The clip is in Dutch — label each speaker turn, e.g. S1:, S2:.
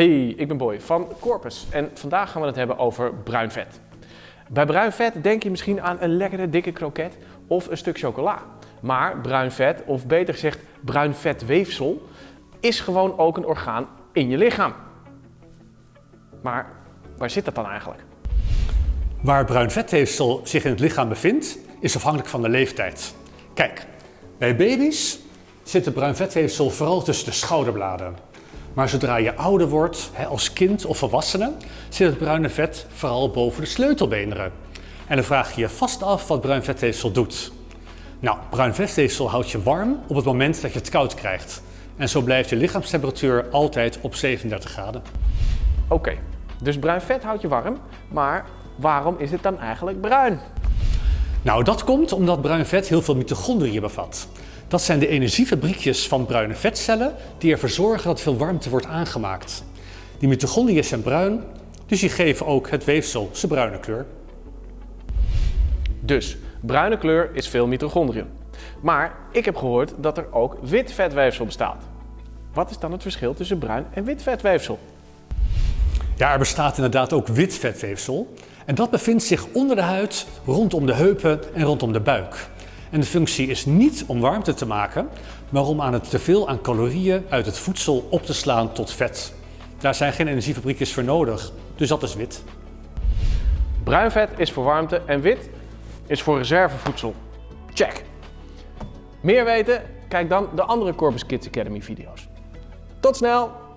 S1: Hey, ik ben Boy van Corpus en vandaag gaan we het hebben over bruin vet. Bij bruin vet denk je misschien aan een lekkere dikke kroket of een stuk chocola. Maar bruin vet, of beter gezegd bruin vetweefsel, is gewoon ook een orgaan in je lichaam. Maar waar zit dat dan eigenlijk?
S2: Waar bruin vetweefsel zich in het lichaam bevindt, is afhankelijk van de leeftijd. Kijk, bij baby's zit het bruin vetweefsel vooral tussen de schouderbladen. Maar zodra je ouder wordt, als kind of volwassene, zit het bruine vet vooral boven de sleutelbeenderen. En dan vraag je je vast af wat bruin vetweefsel doet. Nou, bruin vetweefsel houdt je warm op het moment dat je het koud krijgt. En zo blijft je lichaamstemperatuur altijd op 37 graden.
S1: Oké, dus bruin vet houdt je warm, maar waarom is het dan eigenlijk bruin?
S2: Nou, dat komt omdat bruin vet heel veel mitochondriën bevat. Dat zijn de energiefabriekjes van bruine vetcellen die ervoor zorgen dat veel warmte wordt aangemaakt. Die mitochondriën zijn bruin, dus die geven ook het weefsel zijn bruine kleur.
S1: Dus bruine kleur is veel mitochondriën. Maar ik heb gehoord dat er ook wit vetweefsel bestaat. Wat is dan het verschil tussen bruin en wit vetweefsel?
S2: Ja, er bestaat inderdaad ook wit vetweefsel. En dat bevindt zich onder de huid, rondom de heupen en rondom de buik. En de functie is niet om warmte te maken, maar om aan het teveel aan calorieën uit het voedsel op te slaan tot vet. Daar zijn geen energiefabriekjes voor nodig, dus dat is wit.
S1: Bruin vet is voor warmte en wit is voor reservevoedsel. Check. Meer weten? Kijk dan de andere Corpus Kids Academy video's. Tot snel!